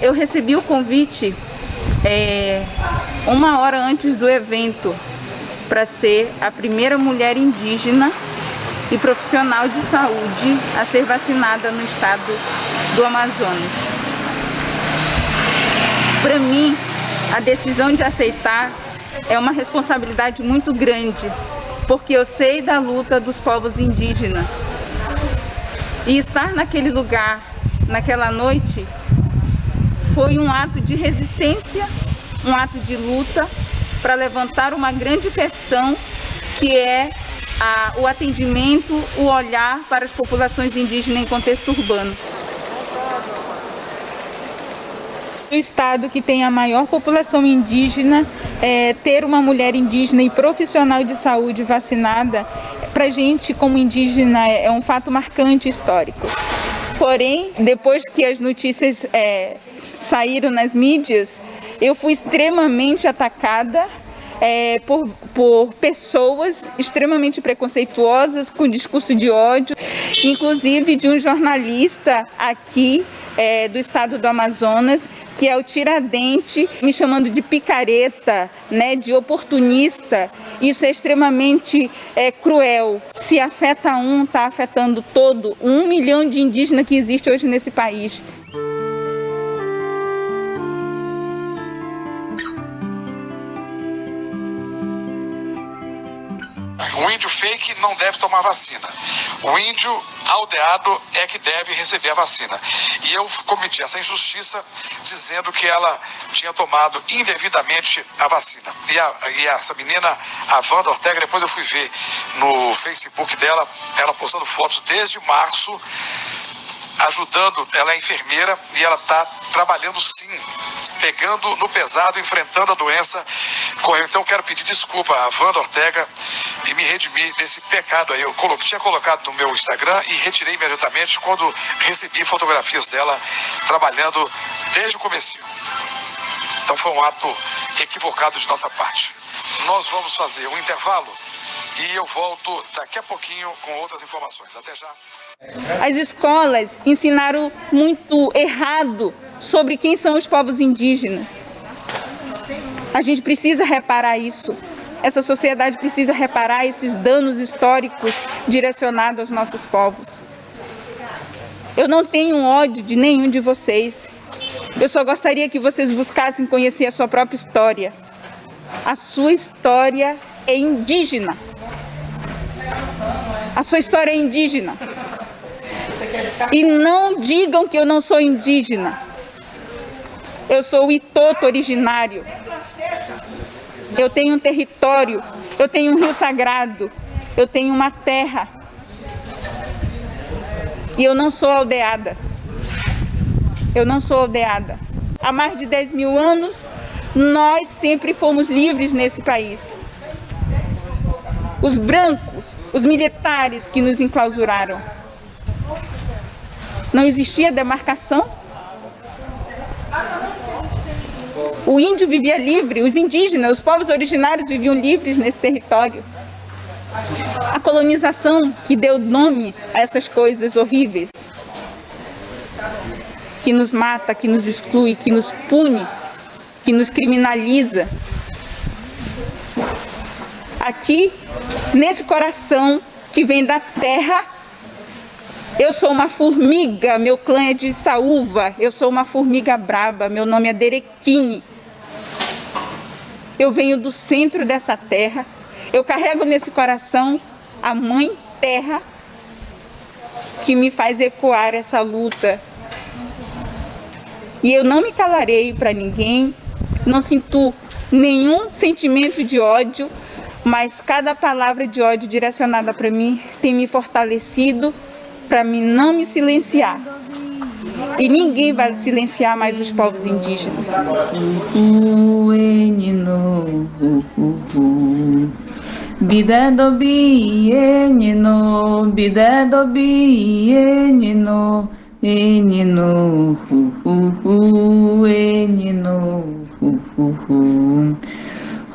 Eu recebi o convite é, uma hora antes do evento para ser a primeira mulher indígena e profissional de saúde a ser vacinada no estado do Amazonas. Para mim, a decisão de aceitar é uma responsabilidade muito grande, porque eu sei da luta dos povos indígenas. E estar naquele lugar, naquela noite, foi um ato de resistência, um ato de luta para levantar uma grande questão que é a, o atendimento, o olhar para as populações indígenas em contexto urbano. O estado que tem a maior população indígena, é, ter uma mulher indígena e profissional de saúde vacinada, para a gente como indígena é, um fato marcante histórico. Porém, depois que as notícias é, saíram nas mídias, eu fui extremamente atacada é, por, por pessoas extremamente preconceituosas, com discurso de ódio, inclusive de um jornalista aqui é, do estado do Amazonas, que é o Tiradente, me chamando de picareta, né, de oportunista. Isso é extremamente é, cruel. Se afeta um, está afetando todo, um milhão de indígenas que existe hoje nesse país. O índio fake não deve tomar vacina. O índio aldeado é que deve receber a vacina. E eu cometi essa injustiça dizendo que ela tinha tomado indevidamente a vacina. E, a, e essa menina, a Wanda Ortega, depois eu fui ver no Facebook dela, ela postando fotos desde março ajudando, ela é enfermeira e ela está trabalhando sim, pegando no pesado, enfrentando a doença. Correu. Então quero pedir desculpa a Wanda Ortega e me redimir desse pecado aí. Eu tinha colocado no meu Instagram e retirei imediatamente quando recebi fotografias dela trabalhando desde o começo. Então foi um ato equivocado de nossa parte. Nós vamos fazer um intervalo e eu volto daqui a pouquinho com outras informações. Até já. As escolas ensinaram muito errado sobre quem são os povos indígenas. A gente precisa reparar isso. Essa sociedade precisa reparar esses danos históricos direcionados aos nossos povos. Eu não tenho ódio de nenhum de vocês. Eu só gostaria que vocês buscassem conhecer a sua própria história. A sua história é indígena. A sua história é indígena. E não digam que eu não sou indígena. Eu sou Itoto originário. Eu tenho um território, eu tenho um rio sagrado, eu tenho uma terra. E eu não sou aldeada. Eu não sou aldeada. Há mais de 10 mil anos, nós sempre fomos livres nesse país. Os brancos, os militares que nos enclausuraram. Não existia demarcação. O índio vivia livre, os indígenas, os povos originários viviam livres nesse território. A colonização que deu nome a essas coisas horríveis, que nos mata, que nos exclui, que nos pune, que nos criminaliza. Aqui, nesse coração que vem da terra, eu sou uma formiga, meu clã é de Saúva, eu sou uma formiga braba, meu nome é Derequine. Eu venho do centro dessa terra, eu carrego nesse coração a mãe terra que me faz ecoar essa luta. E eu não me calarei para ninguém, não sinto nenhum sentimento de ódio, mas cada palavra de ódio direcionada para mim tem me fortalecido para mim não me silenciar. E ninguém vai silenciar mais os povos indígenas. Bida do bienino, bida do bienino, enino, hu, enino, ni ma ni do hai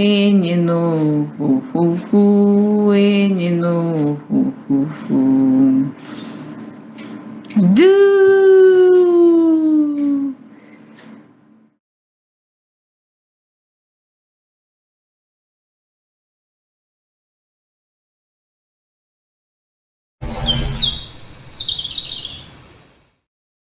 Enino, fu, fu, fu, enino, fu, fu, fu. Do.